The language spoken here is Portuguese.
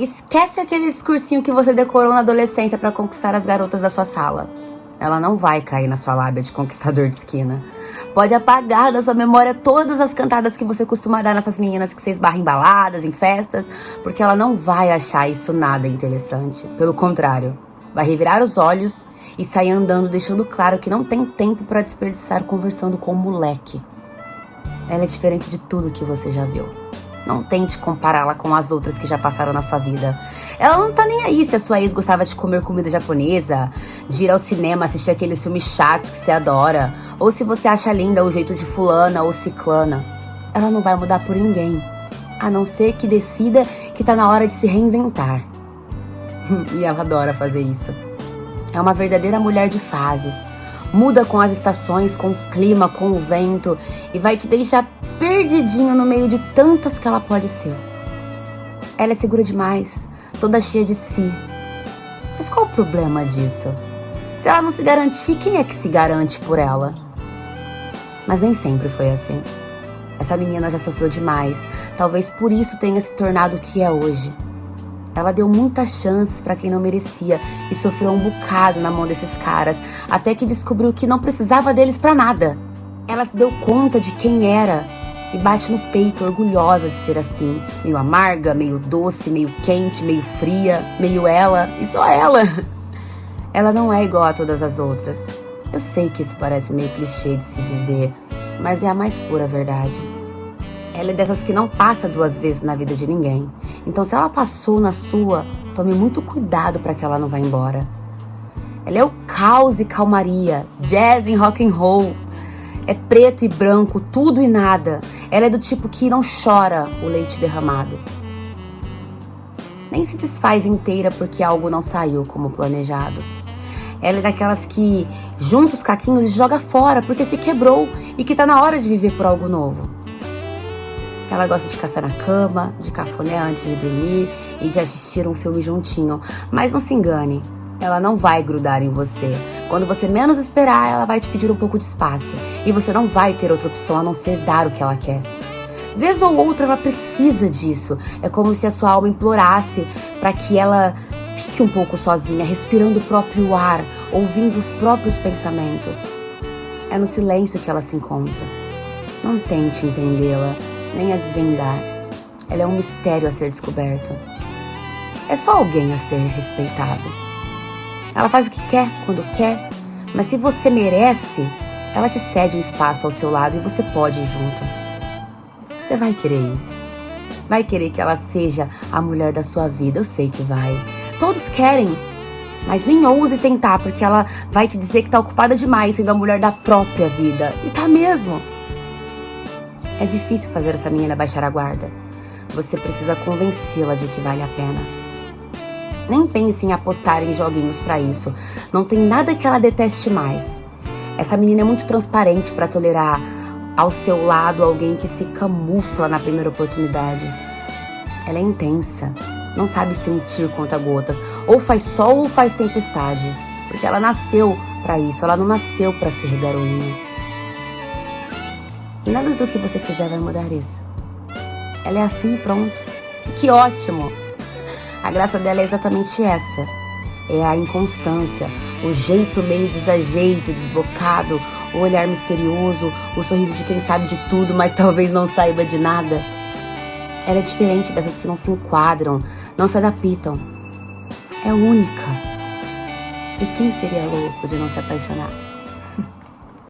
Esquece aquele discursinho que você decorou na adolescência para conquistar as garotas da sua sala. Ela não vai cair na sua lábia de conquistador de esquina. Pode apagar da sua memória todas as cantadas que você costuma dar nessas meninas que você esbarra em baladas, em festas, porque ela não vai achar isso nada interessante. Pelo contrário, vai revirar os olhos e sair andando, deixando claro que não tem tempo para desperdiçar conversando com o moleque. Ela é diferente de tudo que você já viu. Não tente compará-la com as outras que já passaram na sua vida. Ela não tá nem aí se a sua ex gostava de comer comida japonesa, de ir ao cinema assistir aqueles filmes chatos que você adora, ou se você acha linda o jeito de fulana ou ciclana. Ela não vai mudar por ninguém, a não ser que decida que tá na hora de se reinventar. e ela adora fazer isso. É uma verdadeira mulher de fases. Muda com as estações, com o clima, com o vento e vai te deixar perdidinho no meio de tantas que ela pode ser. Ela é segura demais, toda cheia de si. Mas qual o problema disso? Se ela não se garantir, quem é que se garante por ela? Mas nem sempre foi assim. Essa menina já sofreu demais, talvez por isso tenha se tornado o que é hoje. Ela deu muitas chances para quem não merecia e sofreu um bocado na mão desses caras, até que descobriu que não precisava deles para nada. Ela se deu conta de quem era e bate no peito, orgulhosa de ser assim. Meio amarga, meio doce, meio quente, meio fria, meio ela e só ela. Ela não é igual a todas as outras. Eu sei que isso parece meio clichê de se dizer, mas é a mais pura verdade. Ela é dessas que não passa duas vezes na vida de ninguém. Então, se ela passou na sua, tome muito cuidado para que ela não vá embora. Ela é o caos e calmaria, jazz e rock and roll. É preto e branco, tudo e nada. Ela é do tipo que não chora o leite derramado. Nem se desfaz inteira porque algo não saiu como planejado. Ela é daquelas que junta os caquinhos e joga fora porque se quebrou e que tá na hora de viver por algo novo. Ela gosta de café na cama, de cafuné antes de dormir e de assistir um filme juntinho. Mas não se engane, ela não vai grudar em você. Quando você menos esperar, ela vai te pedir um pouco de espaço. E você não vai ter outra opção a não ser dar o que ela quer. Vez ou outra ela precisa disso. É como se a sua alma implorasse para que ela fique um pouco sozinha, respirando o próprio ar, ouvindo os próprios pensamentos. É no silêncio que ela se encontra. Não tente entendê-la, nem a desvendar. Ela é um mistério a ser descoberto. É só alguém a ser respeitado. Ela faz o que quer, quando quer, mas se você merece, ela te cede um espaço ao seu lado e você pode ir junto. Você vai querer ir. Vai querer que ela seja a mulher da sua vida, eu sei que vai. Todos querem, mas nem ouse tentar, porque ela vai te dizer que tá ocupada demais sendo a mulher da própria vida. E tá mesmo. É difícil fazer essa menina baixar a guarda. Você precisa convencê-la de que vale a pena. Nem pense em apostar em joguinhos para isso. Não tem nada que ela deteste mais. Essa menina é muito transparente para tolerar ao seu lado alguém que se camufla na primeira oportunidade. Ela é intensa, não sabe sentir conta-gotas, ou faz sol ou faz tempestade, porque ela nasceu para isso, ela não nasceu para ser garoinha. E nada do que você fizer vai mudar isso. Ela é assim e pronto. E que ótimo! A graça dela é exatamente essa. É a inconstância, o jeito meio desajeito, desbocado, o olhar misterioso, o sorriso de quem sabe de tudo, mas talvez não saiba de nada. Ela é diferente dessas que não se enquadram, não se adaptam. É única. E quem seria louco de não se apaixonar?